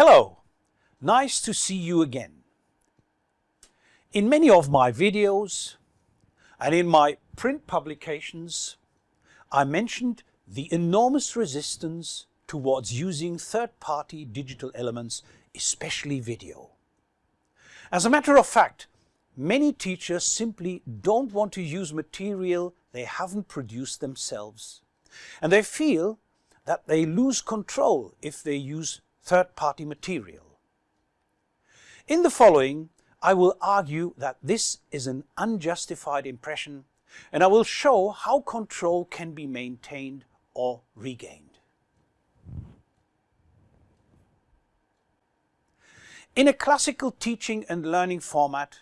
Hello, nice to see you again. In many of my videos and in my print publications, I mentioned the enormous resistance towards using third-party digital elements, especially video. As a matter of fact, many teachers simply don't want to use material they haven't produced themselves. And they feel that they lose control if they use third-party material. In the following, I will argue that this is an unjustified impression and I will show how control can be maintained or regained. In a classical teaching and learning format,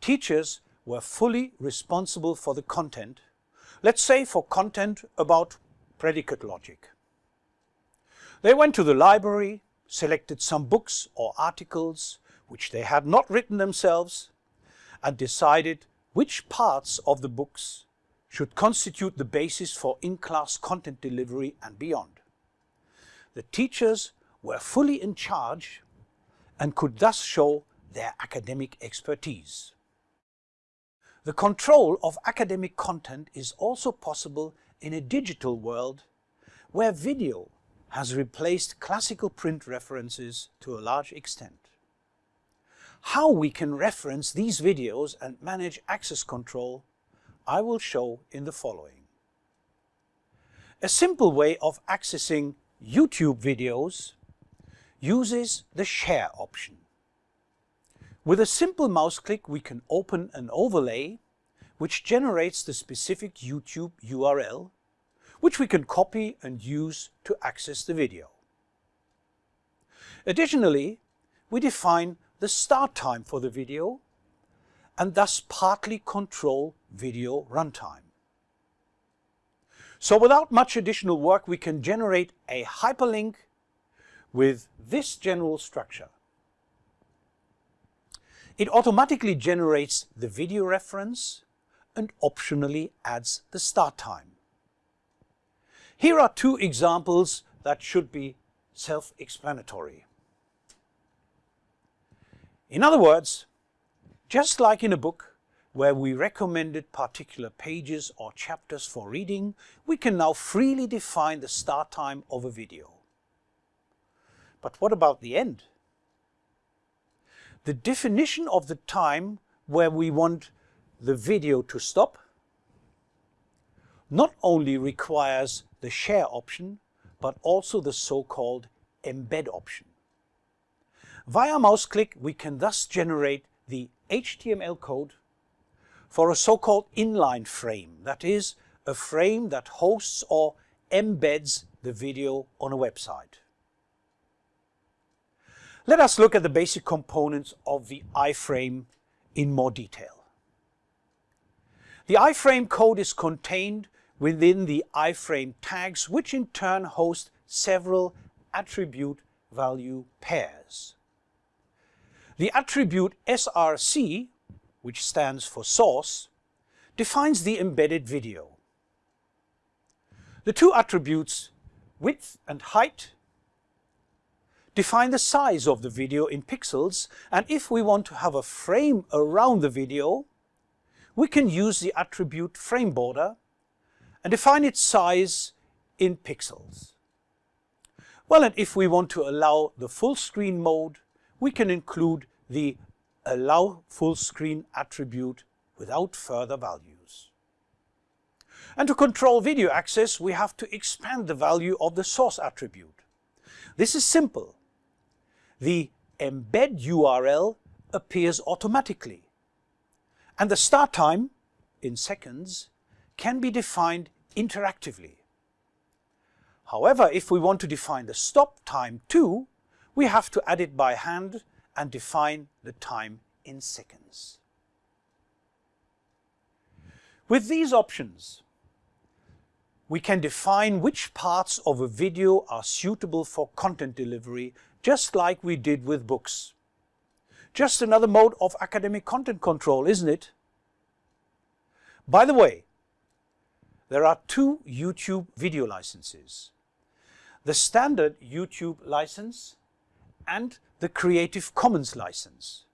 teachers were fully responsible for the content, let's say for content about predicate logic. They went to the library, selected some books or articles which they had not written themselves, and decided which parts of the books should constitute the basis for in-class content delivery and beyond. The teachers were fully in charge and could thus show their academic expertise. The control of academic content is also possible in a digital world where video has replaced classical print references to a large extent. How we can reference these videos and manage access control I will show in the following. A simple way of accessing YouTube videos uses the Share option. With a simple mouse click we can open an overlay which generates the specific YouTube URL which we can copy and use to access the video. Additionally, we define the start time for the video and thus partly control video runtime. So without much additional work we can generate a hyperlink with this general structure. It automatically generates the video reference and optionally adds the start time. Here are two examples that should be self-explanatory. In other words, just like in a book where we recommended particular pages or chapters for reading, we can now freely define the start time of a video. But what about the end? The definition of the time where we want the video to stop not only requires the share option, but also the so-called embed option. Via mouse click, we can thus generate the HTML code for a so-called inline frame, that is, a frame that hosts or embeds the video on a website. Let us look at the basic components of the iframe in more detail. The iframe code is contained within the iframe tags, which in turn host several attribute value pairs. The attribute src, which stands for source, defines the embedded video. The two attributes width and height define the size of the video in pixels and if we want to have a frame around the video we can use the attribute frame border and define its size in pixels. Well, and if we want to allow the full screen mode, we can include the allow full screen attribute without further values. And to control video access, we have to expand the value of the source attribute. This is simple. The embed URL appears automatically. And the start time, in seconds, can be defined interactively. However, if we want to define the stop time too, we have to add it by hand and define the time in seconds. With these options, we can define which parts of a video are suitable for content delivery, just like we did with books. Just another mode of academic content control, isn't it? By the way, there are two YouTube video licenses. The standard YouTube license and the Creative Commons license.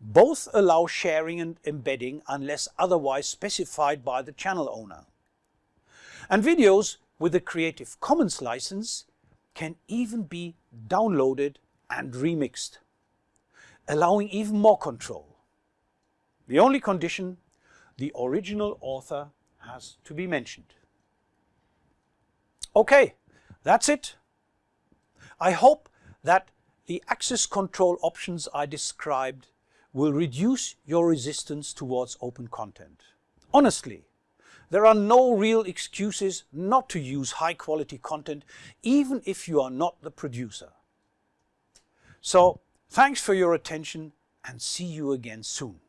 Both allow sharing and embedding unless otherwise specified by the channel owner. And videos with the Creative Commons license can even be downloaded and remixed, allowing even more control. The only condition, the original author has to be mentioned. Okay, that's it. I hope that the access control options I described will reduce your resistance towards open content. Honestly, there are no real excuses not to use high quality content even if you are not the producer. So thanks for your attention and see you again soon.